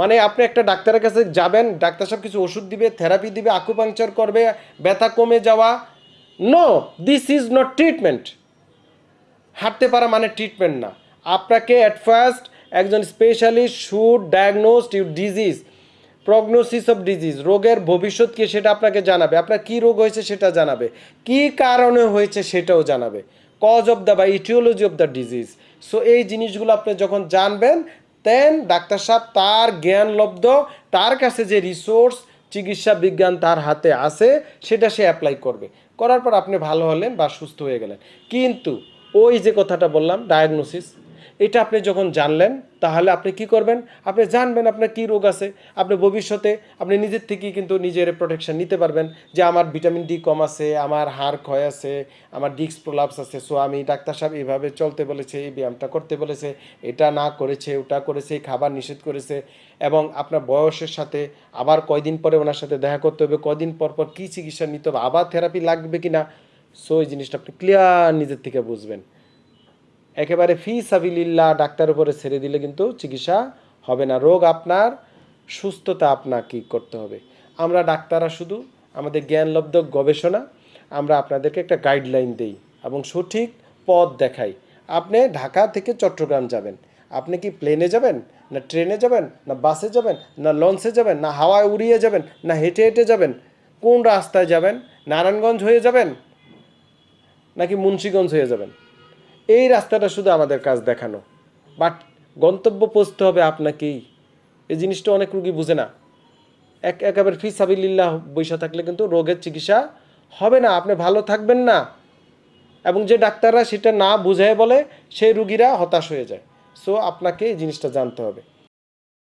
মানে আপনি একটা ডাক্তারের কাছে যাবেন, ডাক্তার সব কিছু ওষুধ দিবে থেরাপি দিবে আকুপাংচার করবে, ব্যথা কমে যাওয়া। No this is not treatment হাঁটতে পারা মানে ট্রিটমেন্ট না। আপনাকে অ্যাট ফার্স্ট একজন specialist should diagnosed you disease prognosis of disease রোগের ভবিষ্যৎ কি সেটা আপনাকে জানাবে। আপনার কি রোগ হয়েছে সেটা জানাবে। কি কারণে হয়েছে সেটাও জানাবে। কজ অফ দ্য বা aetiology of the disease so এই জিনিসগুলো আপনি যখন জানবেন দেন ডাক্তার সাহেব তার জ্ঞান লব্ধ, তার কাছে যে রিসোর্স চিকিৎসা বিজ্ঞান তার হাতে আছে, সেটা সে অ্যাপ্লাই করবে। করার পর আপনি ভালো হলেন বা সুস্থ হয়ে গেলেন। কিন্তু ওই যে কথাটা বললাম ডায়াগনোসিস এটা আপনি যখন জানলেন, তাহলে আপনি কি করবেন? আপনি জানবেন আপনার কী রোগ আছে, আপনি ভবিষ্যতে আপনি নিজের থেকেই কিন্তু নিজের প্রোটেকশন নিতে পারবেন যে আমার ভিটামিন ডি কম আছে, আমার হাড় ক্ষয় আছে, আমার ডিস্ক প্রলাপস আছে। সো আমি ডাক্তার সাহেব এইভাবে চলতে বলেছে, এই ব্যায়ামটা করতে বলেছে, এটা না করেছে, ওটা করেছে, খাবার নিষেধ করেছে এবং আপনার বয়সের সাথে আবার কয়দিন পরে ওনার সাথে দেখা করতে হবে, কয়দিন পর পর কী চিকিৎসা নিতে হবে, আবার থেরাপি লাগবে কি না সো এই জিনিসটা আপনি ক্লিয়ার নিজের থেকে বুঝবেন। একেবারে ফি সাবিলিল্লাহ ডাক্তার উপরে ছেড়ে দিলে কিন্তু চিকিৎসা হবে না। রোগ আপনার, সুস্থতা আপনাকে করতে হবে। আমরা ডাক্তাররা শুধু আমাদের জ্ঞানলব্ধ গবেষণা, আমরা আপনাদেরকে একটা গাইডলাইন দেই এবং সঠিক পথ দেখাই। আপনি ঢাকা থেকে চট্টগ্রাম যাবেন। আপনি কি প্লেনে যাবেন, না ট্রেনে যাবেন, না বাসে যাবেন, না লঞ্চে যাবেন, না হাওয়ায় উড়িয়ে যাবেন, না হেঁটে হেঁটে যাবেন, কোন রাস্তায় যাবেন, নারায়ণগঞ্জ হয়ে যাবেন, নাকি মুন্সীগঞ্জ হয়ে যাবেন? এই রাস্তাটা শুধু আমাদের কাজ দেখানো। বাট গন্তব্য পৌঁছতে হবে আপনাকেই। এই জিনিসটা অনেক রুগী বুঝে না। এক, একেবারে ফি সাবিল্লাহ বৈশা থাকলে কিন্তু রোগের চিকিৎসা হবে না। আপনি ভালো থাকবেন না। এবং যে ডাক্তাররা সেটা না বুঝায় বলে, সেই রুগীরা হতাশ হয়ে যায়। সো আপনাকে এই জিনিসটা জানতে হবে।